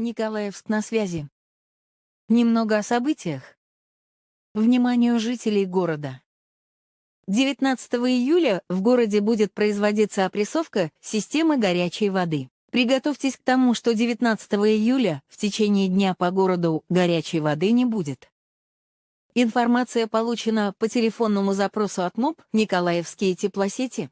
Николаевск на связи. Немного о событиях. Вниманию жителей города. 19 июля в городе будет производиться опрессовка системы горячей воды. Приготовьтесь к тому, что 19 июля в течение дня по городу горячей воды не будет. Информация получена по телефонному запросу от МОП «Николаевские теплосети».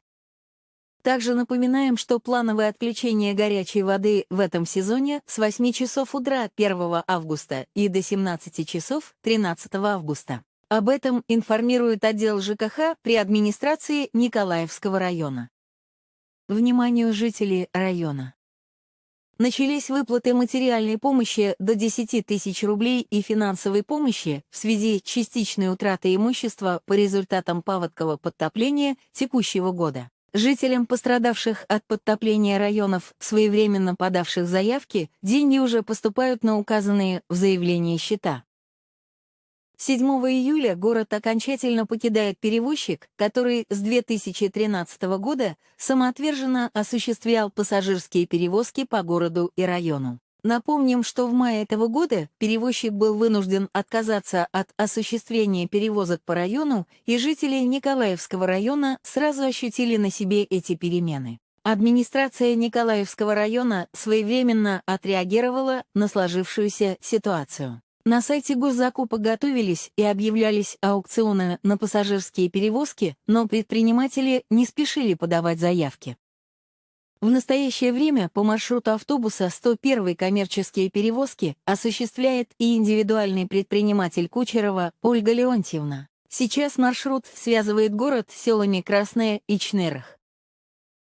Также напоминаем, что плановое отключение горячей воды в этом сезоне с 8 часов утра 1 августа и до 17 часов 13 августа. Об этом информирует отдел ЖКХ при администрации Николаевского района. Вниманию жителей района. Начались выплаты материальной помощи до 10 тысяч рублей и финансовой помощи в связи с частичной утратой имущества по результатам паводкового подтопления текущего года. Жителям, пострадавших от подтопления районов, своевременно подавших заявки, деньги уже поступают на указанные в заявлении счета. 7 июля город окончательно покидает перевозчик, который с 2013 года самоотверженно осуществлял пассажирские перевозки по городу и району. Напомним, что в мае этого года перевозчик был вынужден отказаться от осуществления перевозок по району, и жители Николаевского района сразу ощутили на себе эти перемены. Администрация Николаевского района своевременно отреагировала на сложившуюся ситуацию. На сайте госзакупок готовились и объявлялись аукционы на пассажирские перевозки, но предприниматели не спешили подавать заявки. В настоящее время по маршруту автобуса 101 коммерческие перевозки осуществляет и индивидуальный предприниматель Кучерова Ольга Леонтьевна. Сейчас маршрут связывает город с селами Красное и Чнерах.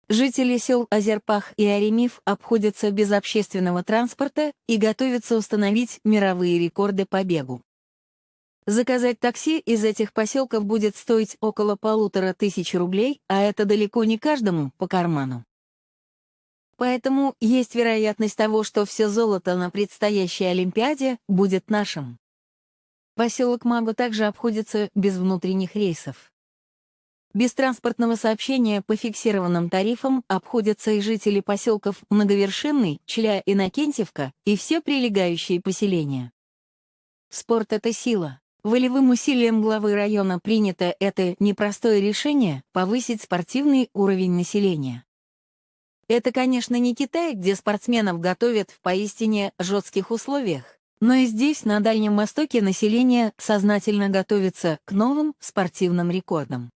Жители сел Азерпах и Аремив обходятся без общественного транспорта и готовятся установить мировые рекорды по бегу. Заказать такси из этих поселков будет стоить около полутора тысяч рублей, а это далеко не каждому по карману. Поэтому есть вероятность того, что все золото на предстоящей Олимпиаде будет нашим. Поселок Магу также обходится без внутренних рейсов. Без транспортного сообщения по фиксированным тарифам обходятся и жители поселков Многовершинный, Чля и Накентьевка и все прилегающие поселения. Спорт — это сила. Волевым усилием главы района принято это непростое решение повысить спортивный уровень населения. Это, конечно, не Китай, где спортсменов готовят в поистине жестких условиях. Но и здесь, на Дальнем Востоке, население сознательно готовится к новым спортивным рекордам.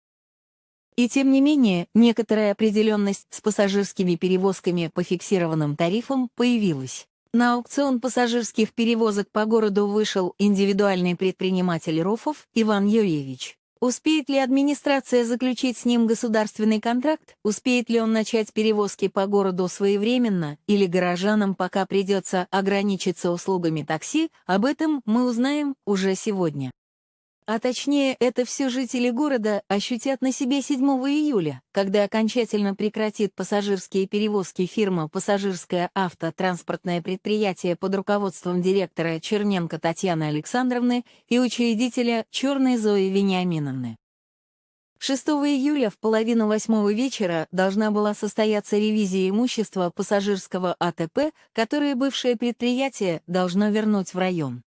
И тем не менее, некоторая определенность с пассажирскими перевозками по фиксированным тарифам появилась. На аукцион пассажирских перевозок по городу вышел индивидуальный предприниматель Рофов Иван Юрьевич. Успеет ли администрация заключить с ним государственный контракт? Успеет ли он начать перевозки по городу своевременно? Или горожанам пока придется ограничиться услугами такси? Об этом мы узнаем уже сегодня. А точнее, это все жители города ощутят на себе 7 июля, когда окончательно прекратит пассажирские перевозки фирма «Пассажирское автотранспортное предприятие» под руководством директора Черненко Татьяны Александровны и учредителя Черной Зои Вениаминовны. 6 июля в половину восьмого вечера должна была состояться ревизия имущества пассажирского АТП, которое бывшее предприятие должно вернуть в район.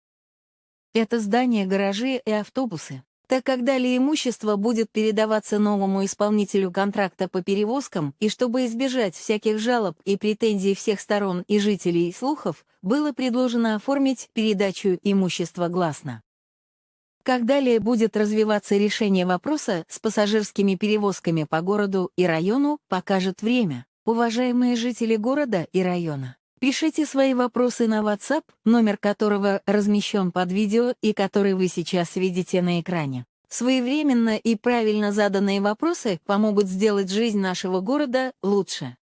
Это здания, гаражи и автобусы. Так как далее имущество будет передаваться новому исполнителю контракта по перевозкам, и чтобы избежать всяких жалоб и претензий всех сторон и жителей и слухов, было предложено оформить передачу имущества гласно. Как далее будет развиваться решение вопроса с пассажирскими перевозками по городу и району, покажет время. Уважаемые жители города и района, Пишите свои вопросы на WhatsApp, номер которого размещен под видео и который вы сейчас видите на экране. Своевременно и правильно заданные вопросы помогут сделать жизнь нашего города лучше.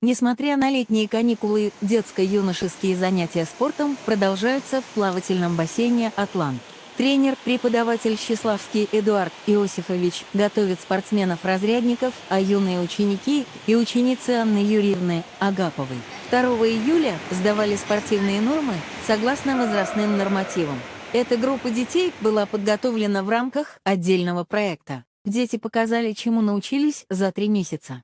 Несмотря на летние каникулы, детско-юношеские занятия спортом продолжаются в плавательном бассейне «Атлант». Тренер, преподаватель Счиславский Эдуард Иосифович готовит спортсменов-разрядников, а юные ученики и ученицы Анны Юрьевны Агаповой 2 июля сдавали спортивные нормы согласно возрастным нормативам. Эта группа детей была подготовлена в рамках отдельного проекта. Дети показали, чему научились за три месяца.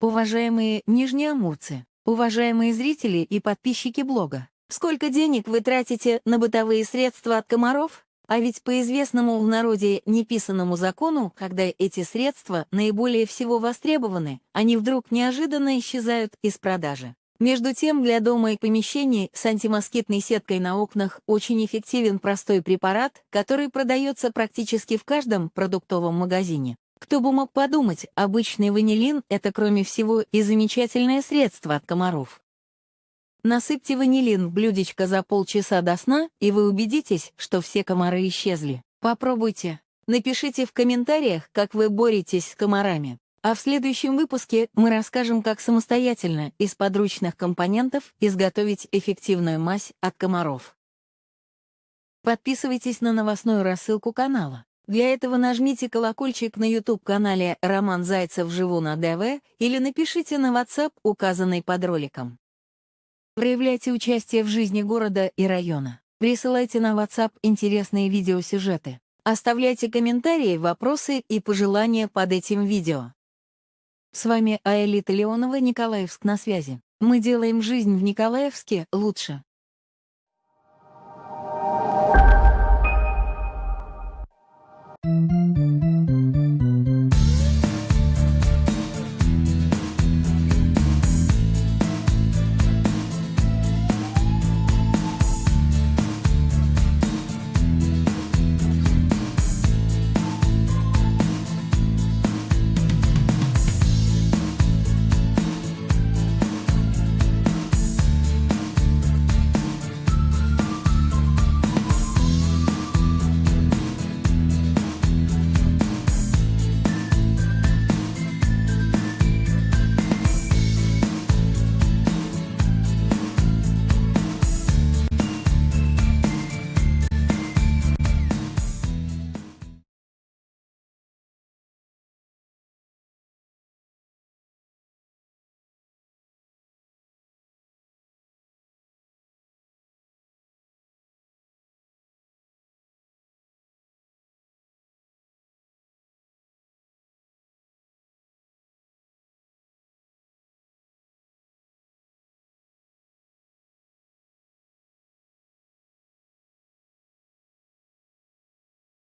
Уважаемые нижнеамурцы, уважаемые зрители и подписчики блога, сколько денег вы тратите на бытовые средства от комаров? А ведь по известному в народе неписанному закону, когда эти средства наиболее всего востребованы, они вдруг неожиданно исчезают из продажи. Между тем, для дома и помещений с антимоскитной сеткой на окнах очень эффективен простой препарат, который продается практически в каждом продуктовом магазине. Кто бы мог подумать, обычный ванилин — это, кроме всего, и замечательное средство от комаров. Насыпьте ванилин в блюдечко за полчаса до сна, и вы убедитесь, что все комары исчезли. Попробуйте. Напишите в комментариях, как вы боретесь с комарами. А в следующем выпуске мы расскажем, как самостоятельно из подручных компонентов изготовить эффективную мазь от комаров. Подписывайтесь на новостную рассылку канала. Для этого нажмите колокольчик на YouTube-канале «Роман Зайцев. Живу на ДВ» или напишите на WhatsApp, указанный под роликом. Проявляйте участие в жизни города и района. Присылайте на WhatsApp интересные видеосюжеты. Оставляйте комментарии, вопросы и пожелания под этим видео. С вами Аэлита Леонова, Николаевск на связи. Мы делаем жизнь в Николаевске лучше.